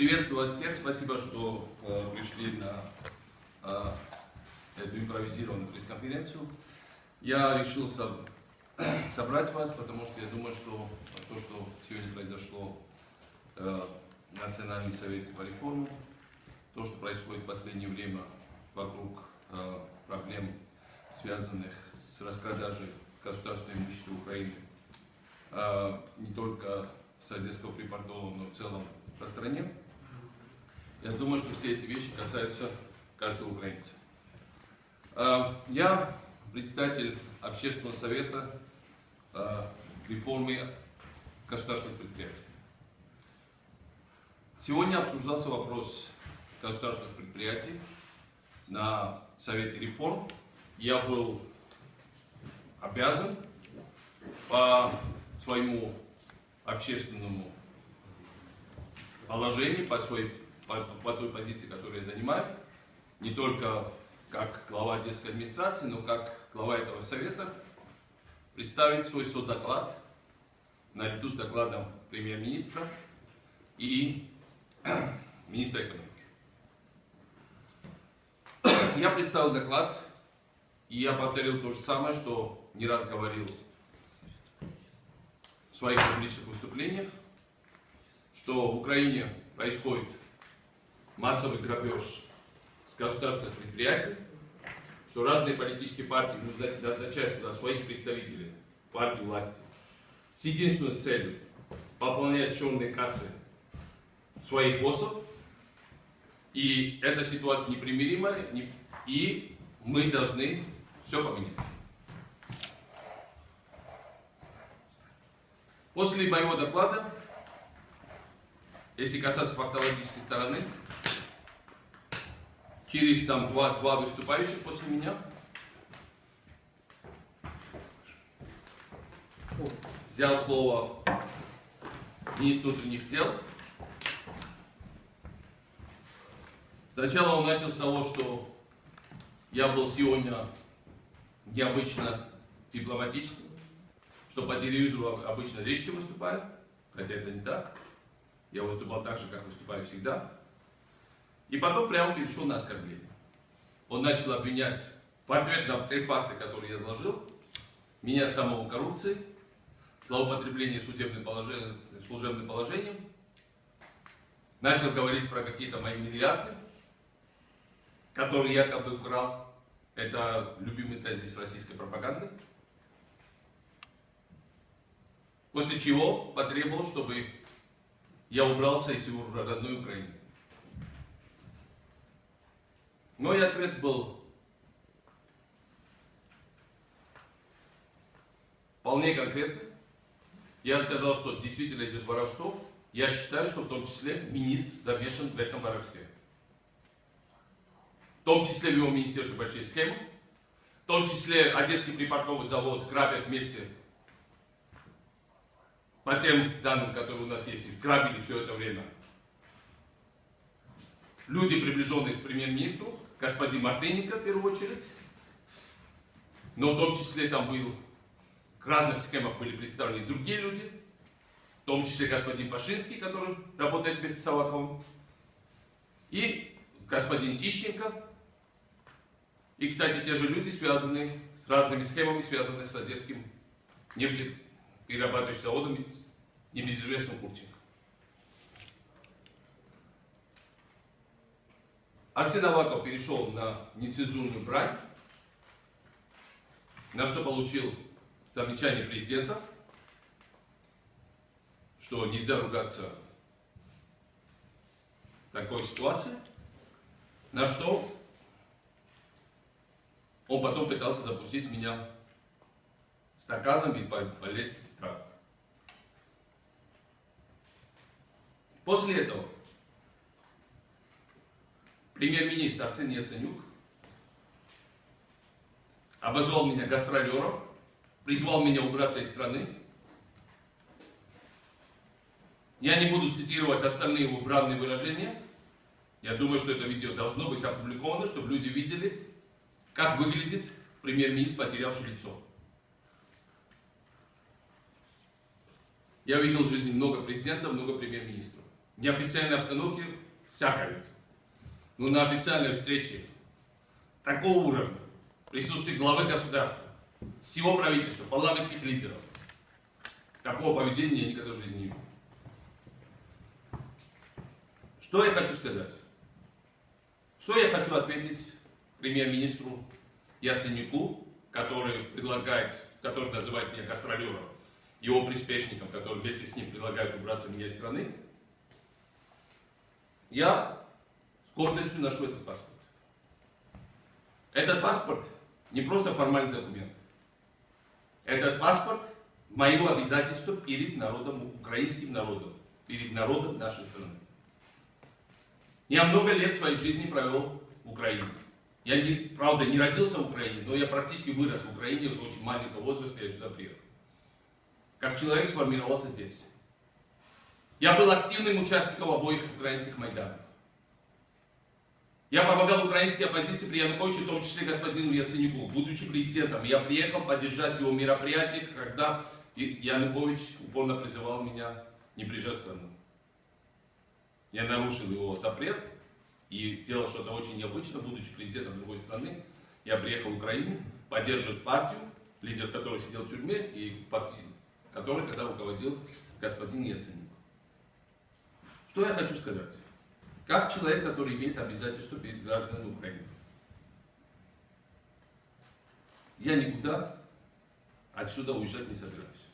Приветствую вас всех. Спасибо, что э, пришли на э, эту импровизированную пресс-конференцию. Я решил со собрать вас, потому что я думаю, что то, что сегодня произошло э, в Национальном совете по реформе, то, что происходит в последнее время вокруг э, проблем, связанных с распродажей государственного имущества Украины, э, не только с Одесского припортового, но в целом по стране, я думаю, что все эти вещи касаются каждого украинца. Э, я председатель общественного совета э, реформы государственных предприятий. Сегодня обсуждался вопрос государственных предприятий на Совете реформ. Я был обязан по своему общественному положению, по, своей, по, по той позиции, которую я занимаю, не только как глава детской администрации, но как глава этого совета, представить свой содоклад наряду с докладом премьер-министра и министра экономики. Я представил доклад, и я повторил то же самое, что не раз говорил в своих публичных выступлениях, что в Украине происходит массовый грабеж с государственных предприятий, что разные политические партии назначают туда своих представителей, партии власти, с единственной целью пополнять черные кассы своих боссов. И эта ситуация непримиримая, и мы должны все поменять. После моего доклада, если касаться фактологической стороны, через там два, два выступающих после меня, взял слово министр внутренних дел. Сначала он начал с того, что я был сегодня необычно дипломатичным, что по телевизору обычно резче выступаю, хотя это не так. Я выступал так же, как выступаю всегда. И потом прямо перешел на оскорбление. Он начал обвинять в ответ на три факта, которые я изложил, меня самого коррупции, злоупотребление судебным положением, служебным положением, начал говорить про какие-то мои миллиарды, которые якобы украл. Это любимый тезис российской пропаганды. После чего потребовал, чтобы я убрался из его родной Украины. Мой ответ был вполне конкретный. Я сказал, что действительно идет воровство. Я считаю, что в том числе министр замешан в этом воровстве. В том числе в его министерстве большие схемы. В том числе Одесский припортовый завод грабят вместе по тем данным, которые у нас есть, грабили все это время. Люди, приближенные к премьер-министру, господин Мартыненко в первую очередь, но в том числе там был к разных схемах были представлены другие люди, в том числе господин Пашинский, который работает вместе с Аваковым, и господин Тищенко. И, кстати, те же люди связаны с разными схемами, связанные с Одесским нефтеперерабатывающим заводом, небезызвестным Курченко. Арсен Аваков перешел на нецензурную брань, на что получил замечание президента, что нельзя ругаться в такой ситуации, на что он потом пытался запустить меня стаканами по, по лестнице трапа. После этого премьер-министр Арсений Яценюк обозвал меня гастролером, призвал меня убраться из страны. Я не буду цитировать остальные его бранные выражения. Я думаю, что это видео должно быть опубликовано, чтобы люди видели, как выглядит премьер-министр, потерявший лицо. Я видел в жизни много президентов, много премьер-министров. В неофициальной обстановке всякое. Но на официальной встрече такого уровня, присутствие главы государства, всего правительства, парламентских лидеров, такого поведения я никогда в жизни не видел. Что я хочу сказать? Что я хочу ответить премьер-министру Яценюку, который предлагает, который называет меня гастролером, его приспешникам, которые вместе с ним предлагают убраться меня из страны? Я с гордостью ношу этот паспорт. Этот паспорт не просто формальный документ. Этот паспорт моего обязательства перед народом, украинским народом, перед народом нашей страны. Я много лет своей жизни провел в Украине. Я, не, правда, не родился в Украине, но я практически вырос в Украине с очень маленького возраста, я сюда приехал. Как человек сформировался здесь. Я был активным участником обоих украинских майданов. Я помогал украинской оппозиции при Януковиче, в том числе господину Яценюку. Будучи президентом, я приехал поддержать его мероприятие, когда Янукович упорно призывал меня не приезжать в страну. Я нарушил его запрет и сделал что-то очень необычное, будучи президентом другой страны. Я приехал в Украину поддерживать партию, лидер которой сидел в тюрьме, и партию, которой тогда руководил господин Яценюк. Что я хочу сказать? Как человек, который имеет обязательства перед гражданами Украины. Я никуда отсюда уезжать не собираюсь.